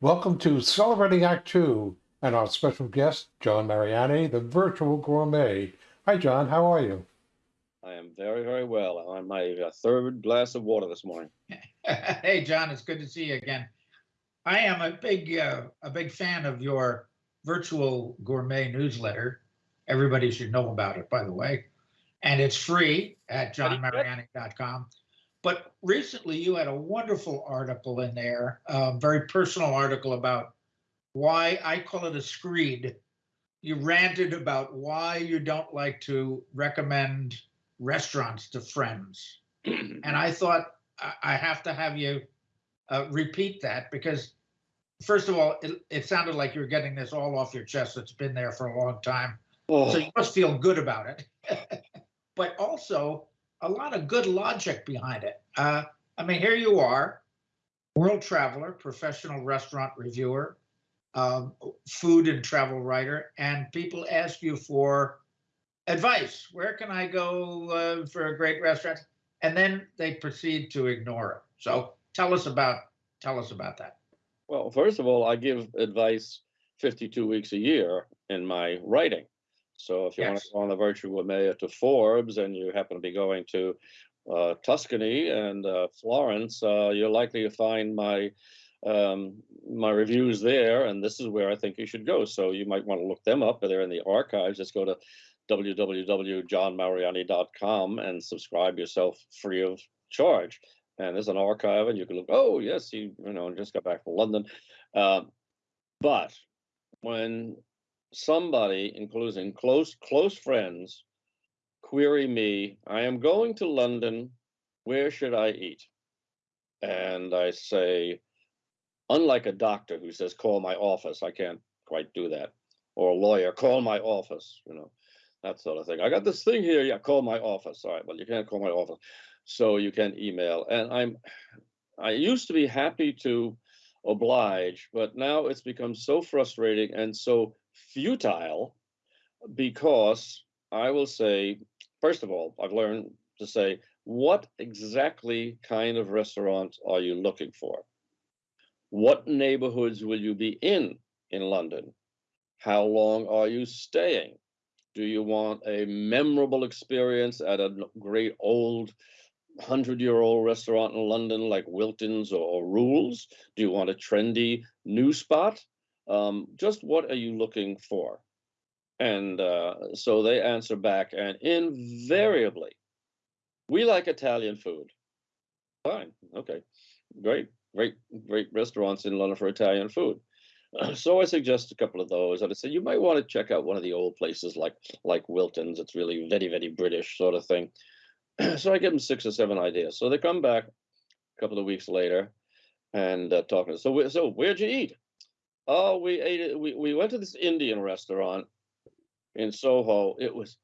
Welcome to Celebrating Act Two and our special guest, John Mariani, the virtual gourmet. Hi, John. How are you? I am very, very well. I'm on my uh, third glass of water this morning. hey, John, it's good to see you again. I am a big, uh, a big fan of your virtual gourmet newsletter. Everybody should know about it, by the way. And it's free at johnmariani.com. But recently, you had a wonderful article in there, a very personal article about why I call it a screed. You ranted about why you don't like to recommend restaurants to friends. and I thought I have to have you uh, repeat that because, first of all, it, it, sounded like you were getting this all off your chest. It's been there for a long time. Oh. So you must feel good about it. but also, a lot of good logic behind it. Uh, I mean, here you are, world traveler, professional restaurant reviewer, um, food and travel writer, and people ask you for advice. Where can I go uh, for a great restaurant? And then they proceed to ignore it. So tell us about tell us about that. Well, first of all, I give advice 52 weeks a year in my writing. So if you yes. want to go on the virtual gourmet to Forbes and you happen to be going to uh, Tuscany and uh, Florence, uh, you're likely to find my um, my reviews there, and this is where I think you should go. So you might want to look them up. They're in the archives. Just go to www.johnmariani.com and subscribe yourself free of charge. And there's an archive, and you can look. Oh, yes, he you know just got back from London. Uh, but when somebody, including close close friends, query me, I am going to London, where should I eat? And I say, unlike a doctor who says, call my office, I can't quite do that. Or a lawyer, call my office, you know, that sort of thing. I got this thing here, yeah, call my office. All right, well, you can't call my office. So you can email. And I'm, I used to be happy to oblige, but now it's become so frustrating and so futile because I will say, first of all, I've learned to say, what exactly kind of restaurant are you looking for? What neighborhoods will you be in in London? How long are you staying? Do you want a memorable experience at a great old hundred year old restaurant in London like Wilton's or Rules? Do you want a trendy new spot? Um, just what are you looking for? And uh, so they answer back, and invariably, we like Italian food. Fine, okay, great, great, great restaurants in London for Italian food. So I suggest a couple of those, and I said you might want to check out one of the old places like like Wilton's. It's really very very British sort of thing. so I give them six or seven ideas. So they come back a couple of weeks later and uh, talking. So so where'd you eat? Oh, we ate it. We, we went to this Indian restaurant in Soho. It was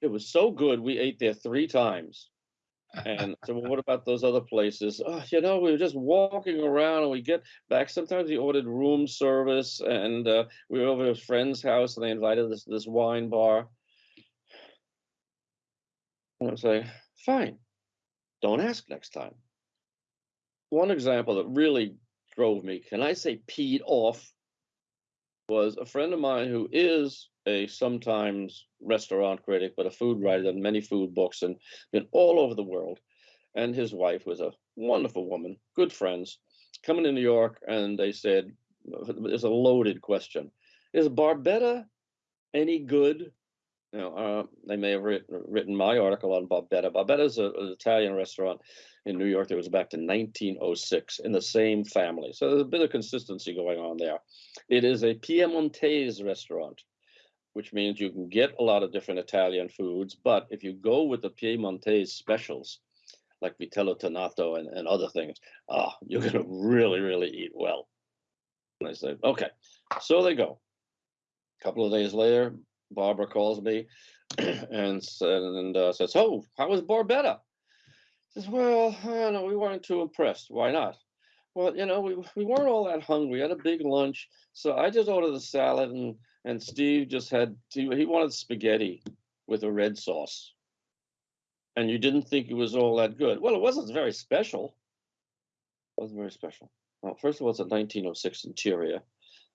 it was so good. We ate there three times. And so, what about those other places? Oh, you know, we were just walking around, and we get back. Sometimes we ordered room service, and uh, we were over at a friend's house, and they invited us to this wine bar. And I was like, fine, don't ask next time. One example that really drove me, can I say peed off, was a friend of mine who is a sometimes restaurant critic, but a food writer, done many food books and been all over the world. And his wife was a wonderful woman, good friends, coming to New York, and they said, "It's a loaded question: Is Barbetta any good?" Know, uh, they may have written, written my article on Barbetta. Barbetta is an Italian restaurant in New York that was back to 1906 in the same family. So there's a bit of consistency going on there. It is a Piemontese restaurant, which means you can get a lot of different Italian foods. But if you go with the Piemontese specials, like vitello tonnato and, and other things, ah, you're going to really, really eat well. And I say, okay. So they go. A couple of days later, Barbara calls me and, and uh, says, oh, how was Barbetta? says, well, I don't know, we weren't too impressed. Why not? Well, you know, we, we weren't all that hungry. We had a big lunch. So I just ordered the salad and, and Steve just had, he, he wanted spaghetti with a red sauce. And you didn't think it was all that good. Well, it wasn't very special. It wasn't very special. Well, first of all, it's a 1906 interior.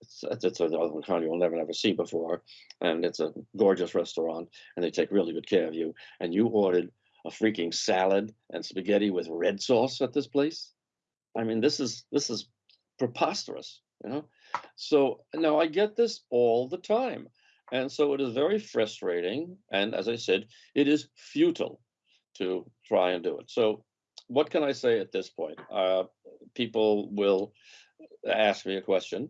It's it's, it's a kind you'll never never see before, and it's a gorgeous restaurant, and they take really good care of you. And you ordered a freaking salad and spaghetti with red sauce at this place. I mean, this is this is preposterous, you know. So now I get this all the time, and so it is very frustrating. And as I said, it is futile to try and do it. So what can I say at this point? Uh, people will ask me a question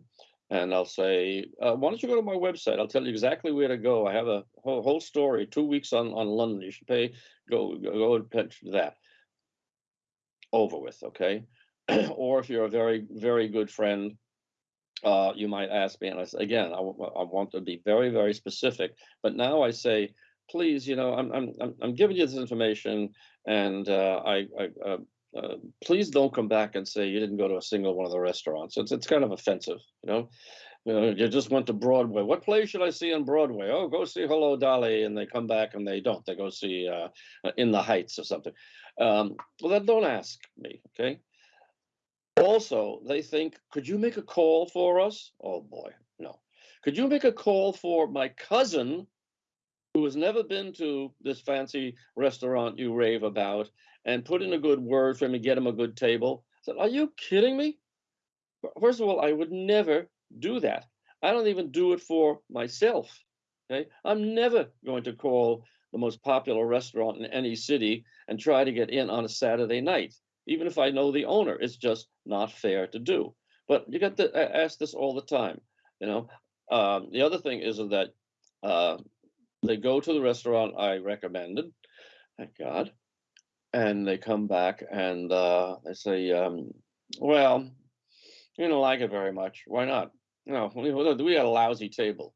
and I'll say, uh, why don't you go to my website? I'll tell you exactly where to go. I have a whole, whole story, two weeks on, on London. You should pay, go, go, go and that. Over with, okay? or if you're a very, very good friend, uh, you might ask me, and I say, again, I, I want to be very, very specific. But now I say, please, you know, I'm, I'm, I'm- giving you this information, and uh, I, I uh, uh, please don't come back and say you didn't go to a single one of the restaurants. It's it's kind of offensive, you know. You know, you just went to Broadway. What play should I see on Broadway? Oh, go see Hello Dolly, and they come back and they don't. They go see uh, In the Heights or something. Um, well, then don't ask me, okay? Also, they think, could you make a call for us? Oh boy, no. Could you make a call for my cousin who has never been to this fancy restaurant you rave about and put in a good word for him and get him a good table? I said, Are you kidding me? First of all, I would never do that. I don't even do it for myself. Okay. I'm never going to call the most popular restaurant in any city and try to get in on a Saturday night, even if I know the owner. It's just not fair to do. But you got to ask this all the time. You know, um, the other thing is that uh, they go to the restaurant I recommended, thank God, and they come back and uh, they say, um, "Well, you don't like it very much. Why not? No, we, we had a lousy table.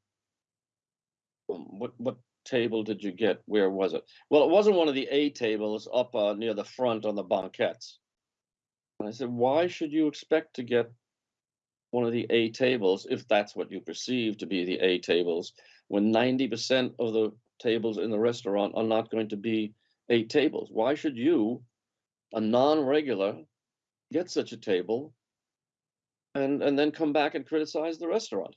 Um, What what table did you get? Where was it? Well, it wasn't one of the A tables up uh, near the front on the banquettes. And I said, why should you expect to get one of the A tables if that's what you perceive to be the A tables, when 90% of the tables in the restaurant are not going to be eight tables? Why should you, a non-regular, get such a table and, and then come back and criticize the restaurant?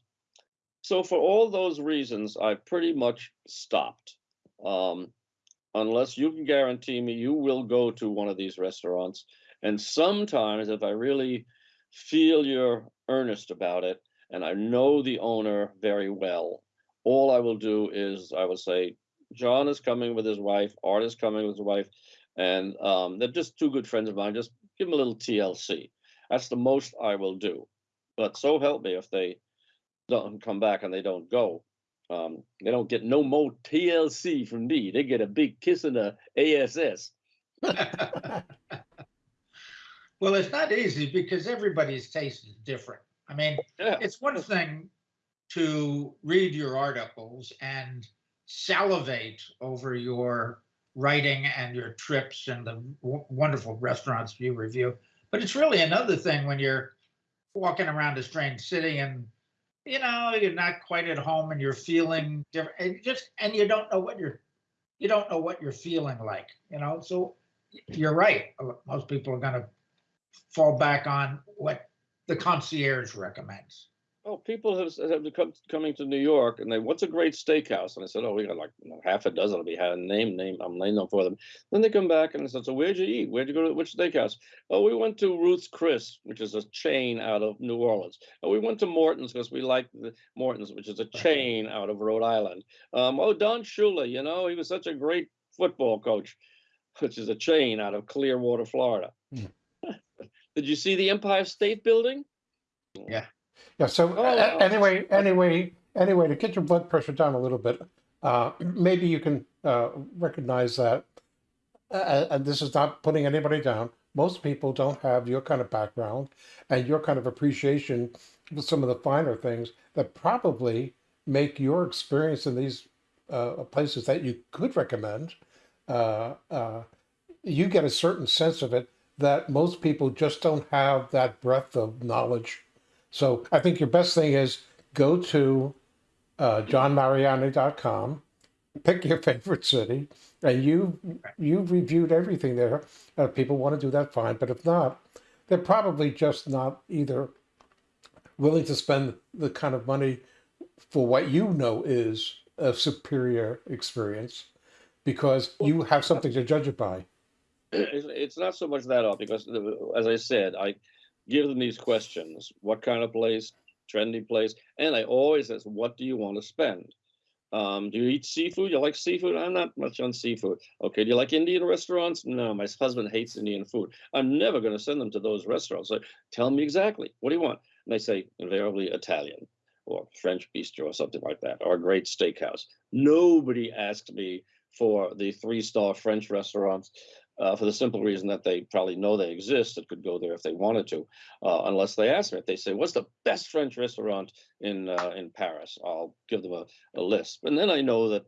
So for all those reasons, I've pretty much stopped. Um, unless you can guarantee me you will go to one of these restaurants. And sometimes if I really feel you're earnest about it and I know the owner very well, all I will do is I will say, John is coming with his wife, Art is coming with his wife, and um, they're just two good friends of mine. Just give them a little TLC. That's the most I will do. But so help me if they don't come back and they don't go. Um, they don't get no more TLC from me. They get a big kiss in the ASS. Well, it's not easy because everybody's taste is different. I mean, Yeah. it's one thing to read your articles and salivate over your writing and your trips and the wonderful restaurants you review. But it's really another thing when you're walking around a strange city and you know you're not quite at home and you're feeling different and just and you don't know what you're you don't know what you're feeling like you know? So you're right. Most people are going to fall back on what the concierge recommends Oh, people have, have come coming to New York and they, what's a great steakhouse? And I said, oh, we got like you know, half a dozen. Be had a name, name. I'm naming them for them. Then they come back and they said, so where'd you eat? Where'd you go to which steakhouse? Oh, we went to Ruth's Chris, which is a chain out of New Orleans. Oh, we went to Morton's because we like the Morton's, which is a chain out of Rhode Island. Um, oh, Don Shula, you know, he was such a great football coach, which is a chain out of Clearwater, Florida. Hmm. Did you see the Empire State Building? Yeah, so Oh, wow. anyway, anyway, anyway, to get your blood pressure down a little bit, uh, maybe you can uh, recognize that, uh, and this is not putting anybody down. Most people don't have your kind of background and your kind of appreciation for some of the finer things that probably make your experience in these uh, places that you could recommend. Uh, uh, you get a certain sense of it that most people just don't have that breadth of knowledge so I think your best thing is go to uh, johnmariani.com, pick your favorite city, and you you've reviewed everything there. Uh, people want to do that, fine. But if not, they're probably just not either willing to spend the kind of money for what you know is a superior experience because you have something to judge it by. it's, not so much that off because as i said i give them these questions. What kind of place? Trendy place? And i always ask what do you want to spend? Um, do you eat seafood? You like seafood? I'm not much on seafood. Okay do you like indian restaurants? No my husband hates indian food. I'm never going to send them to those restaurants. So tell me exactly what do you want? And they say invariably italian or french bistro or something like that or a great steakhouse. Nobody asked me for the three star french restaurants uh, for the simple reason that they probably know they exist and could go there if they wanted to, uh, unless they ask me. If they say, "What's the best French restaurant in uh, in Paris?" I'll give them a, a list, and then I know that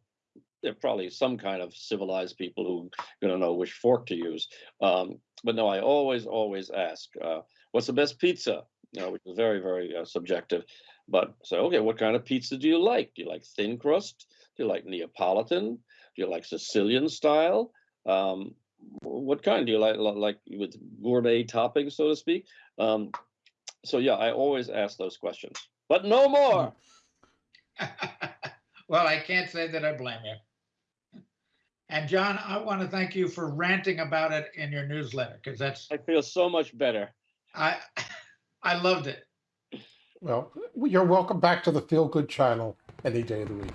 they're probably some kind of civilized people who to know which fork to use. Um, but no, I always always ask, uh, "What's the best pizza?" You know, which is very very uh, subjective. But so, okay, what kind of pizza do you like? Do you like thin crust? Do you like Neapolitan? Do you like Sicilian style? Um, what kind do you like like with gourmet toppings so to speak um so yeah i always ask those questions but no more well, I can't say that I blame you. And John, I want to thank you for ranting about it in your newsletter because that's i feel so much better I I loved it. Well, you're welcome back to the Feel Good channel any day of the week.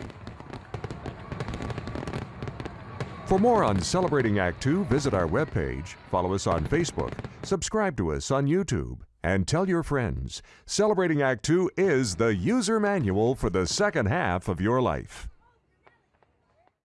For more on Celebrating Act Two, visit our webpage, follow us on Facebook, subscribe to us on YouTube, and tell your friends. Celebrating Act Two is the user manual for the second half of your life.